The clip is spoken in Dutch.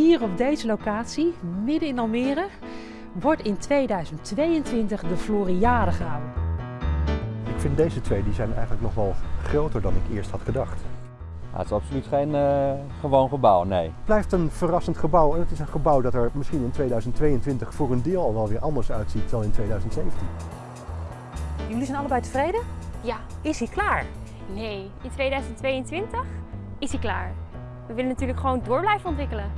Hier op deze locatie, midden in Almere, wordt in 2022 de Floriade gehouden. Ik vind deze twee die zijn eigenlijk nog wel groter dan ik eerst had gedacht. Het is absoluut geen uh, gewoon gebouw, nee. Het blijft een verrassend gebouw en het is een gebouw dat er misschien in 2022 voor een deel al wel weer anders uitziet dan in 2017. Jullie zijn allebei tevreden? Ja. Is hij klaar? Nee, in 2022 is hij klaar. We willen natuurlijk gewoon door blijven ontwikkelen.